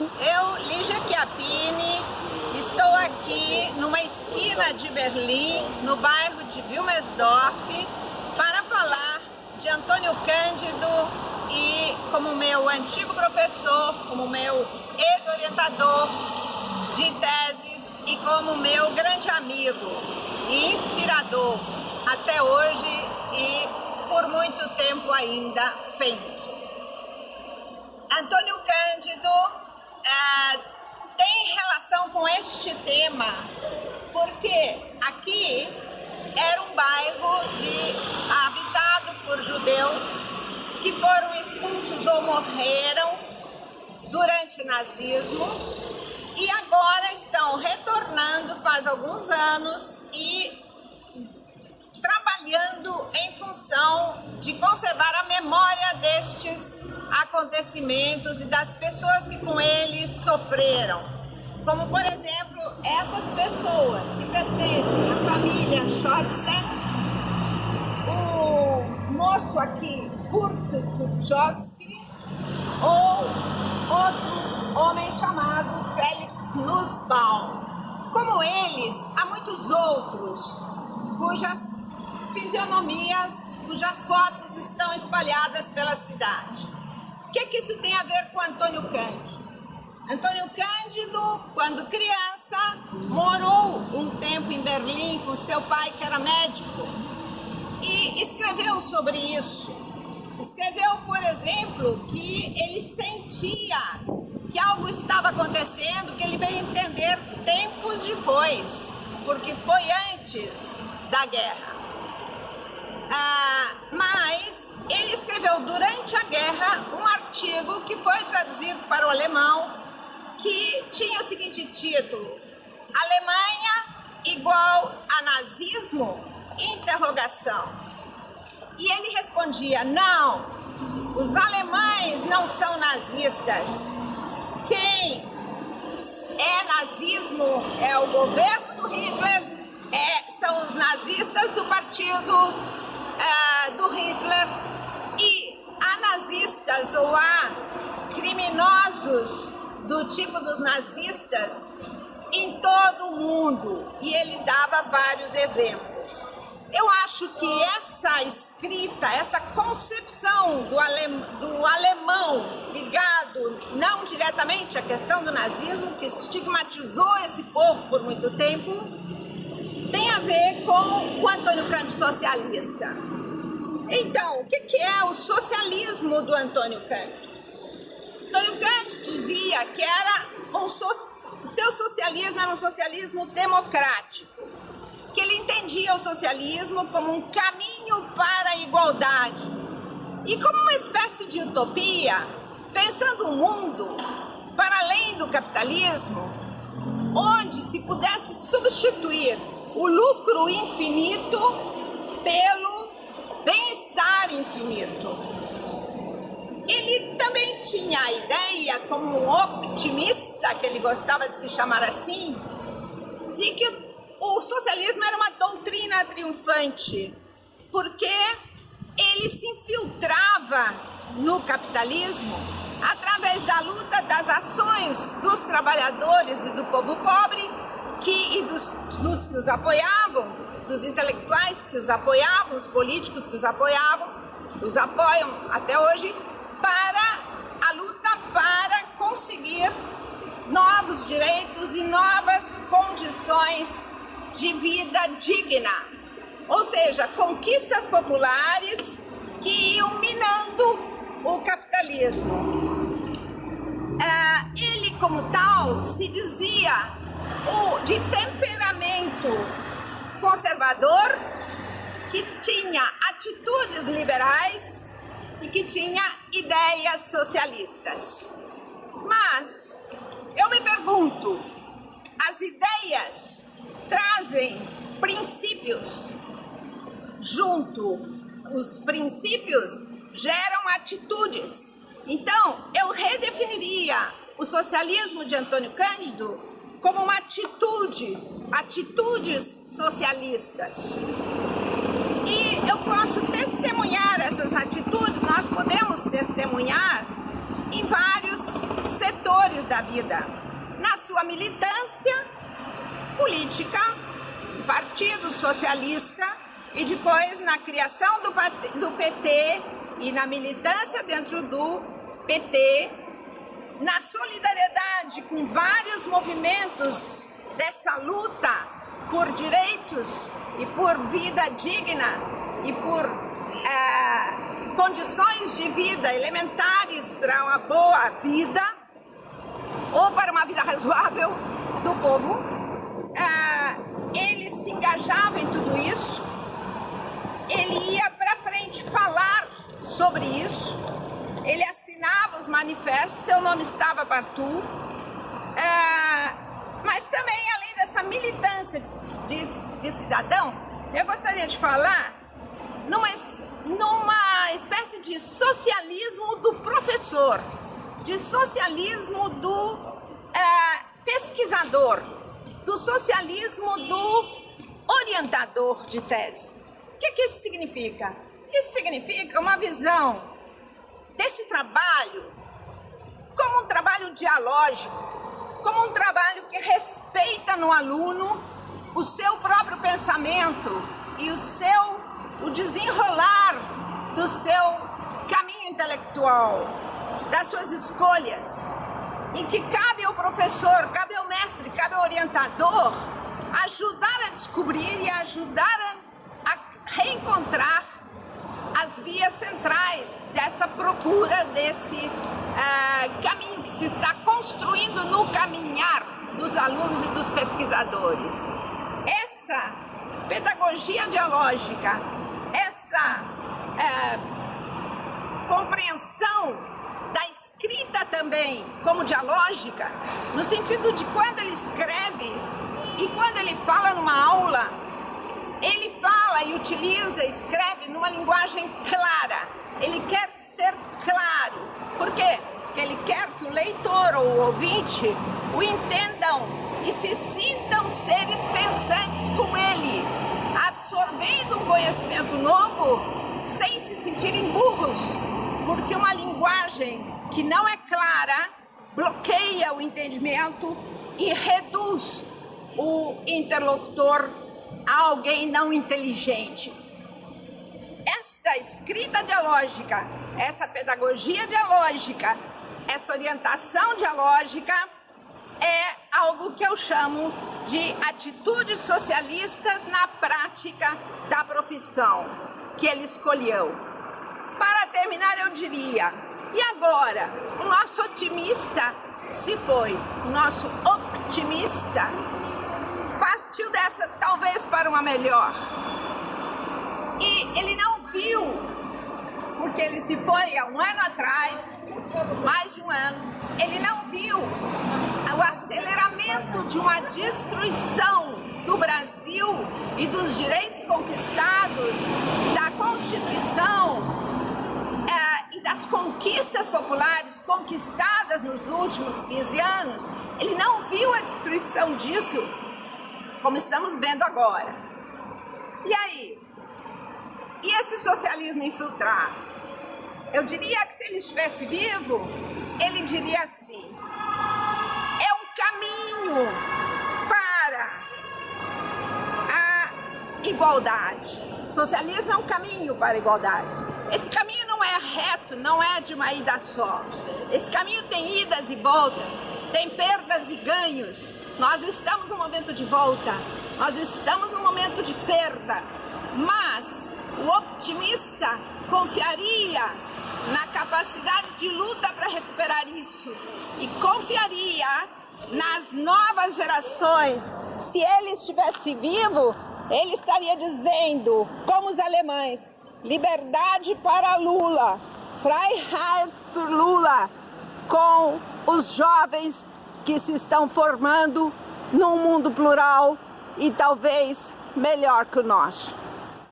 Eu, Lígia Chiappini, estou aqui numa esquina de Berlim, no bairro de Wilmersdorf, para falar de Antônio Cândido e como meu antigo professor, como meu ex-orientador de teses e como meu grande amigo e inspirador até hoje e por muito tempo ainda penso. Antônio Cândido tem relação com este tema porque aqui era um bairro de, habitado por judeus que foram expulsos ou morreram durante o nazismo e agora estão retornando faz alguns anos e trabalhando em função de conservar a memória destes acontecimentos e das pessoas que com eles sofreram. Como, por exemplo, essas pessoas que pertencem à família Schotzen, o moço aqui, Kurt Tuchowski, ou outro homem chamado Felix Nussbaum. Como eles, há muitos outros cujas fisionomias, cujas fotos estão espalhadas pela cidade. O que, que isso tem a ver com Antônio Cândido? Antônio Cândido, quando criança, morou um tempo em Berlim com seu pai, que era médico, e escreveu sobre isso. Escreveu, por exemplo, que ele sentia que algo estava acontecendo, que ele veio entender tempos depois, porque foi antes da guerra. Ah, mas ele escreveu durante a guerra um artigo que foi traduzido para o alemão, que tinha o seguinte título: Alemanha igual a nazismo? E ele respondia: não, os alemães não são nazistas. Quem é nazismo é o governo do Hitler, é, são os nazistas do partido é, do Hitler e há nazistas ou há criminosos do tipo dos nazistas em todo o mundo e ele dava vários exemplos. Eu acho que essa escrita, essa concepção do, alem, do alemão ligado não diretamente à questão do nazismo, que estigmatizou esse povo por muito tempo, tem a ver com o Antônio Cândido socialista. Então, o que é o socialismo do Antônio Cândido? Antônio Cândido dizia que era um so, seu socialismo era um socialismo democrático que ele entendia o socialismo como um caminho para a igualdade e como uma espécie de utopia, pensando um mundo para além do capitalismo, onde se pudesse substituir o lucro infinito pelo bem-estar infinito. Ele também tinha a ideia, como um optimista, que ele gostava de se chamar assim, de que o socialismo era uma doutrina triunfante, porque ele se infiltrava no capitalismo através da luta das ações dos trabalhadores e do povo pobre que, e dos, dos que os apoiavam, dos intelectuais que os apoiavam, os políticos que os apoiavam, os apoiam até hoje, para a luta para conseguir novos direitos e novas condições de vida digna, ou seja, conquistas populares que iam minando o capitalismo. É, ele, como tal, se dizia de temperamento conservador, que tinha atitudes liberais e que tinha ideias socialistas. Mas eu me pergunto, as ideias trazem princípios junto. Os princípios geram atitudes. Então, eu redefiniria o socialismo de Antônio Cândido como uma atitude, atitudes socialistas. E eu posso testemunhar essas atitudes, nós podemos testemunhar em vários setores da vida. Na sua militância política, Partido Socialista, e depois na criação do, PT e na militância dentro do PT, na solidariedade com vários movimentos dessa luta por direitos e por vida digna e por é, condições de vida elementares para uma boa vida ou para uma vida razoável do povo, é, ele se engajava em tudo isso, ele ia para frente falar sobre isso, manifestos, seu nome estava Bartu, é, mas também além dessa militância de, de, de cidadão, eu gostaria de falar numa, numa espécie de socialismo do professor, de socialismo do é, pesquisador, do socialismo do orientador de tese. O que, que isso significa? Isso significa uma visão desse trabalho como um trabalho dialógico, como um trabalho que respeita no aluno o seu próprio pensamento e o seu o desenrolar do seu caminho intelectual, das suas escolhas, em que cabe ao professor, cabe ao mestre, cabe ao orientador ajudar a descobrir e ajudar a, a reencontrar as vias centrais dessa procura desse uh, caminho que se está construindo no caminhar dos alunos e dos pesquisadores. Essa pedagogia dialógica, essa uh, compreensão da escrita também como dialógica, no sentido de quando ele escreve e quando ele fala numa aula, ele fala e utiliza, escreve numa linguagem clara. Ele quer ser claro. Por quê? Porque ele quer que o leitor ou o ouvinte o entendam e se sintam seres pensantes com ele, absorvendo um conhecimento novo sem se sentirem burros, porque uma linguagem que não é clara bloqueia o entendimento e reduz o interlocutor a alguém não inteligente. Esta escrita dialógica, essa pedagogia dialógica, essa orientação dialógica é algo que eu chamo de atitudes socialistas na prática da profissão que ele escolheu. Para terminar, eu diria, e agora? O nosso otimista se foi, o nosso optimista partiu dessa talvez para uma melhor. E ele não viu, porque ele se foi há um ano atrás, mais de um ano, ele não viu o aceleramento de uma destruição do Brasil e dos direitos conquistados, da Constituição é, e das conquistas populares conquistadas nos últimos 15 anos, ele não viu a destruição disso como estamos vendo agora. E aí? E esse socialismo infiltrado? Eu diria que se ele estivesse vivo, ele diria assim: é um caminho para a igualdade. Socialismo é um caminho para a igualdade. Esse caminho não é reto, não é de uma ida só. Esse caminho tem idas e voltas, tem perdas e ganhos. Nós estamos no momento de volta, nós estamos no momento de perda, mas o optimista confiaria na capacidade de luta para recuperar isso. E confiaria nas novas gerações. Se ele estivesse vivo, ele estaria dizendo, como os alemães, liberdade para Lula, Freiheit für Lula, com os jovens que se estão formando num mundo plural e talvez melhor que o nosso.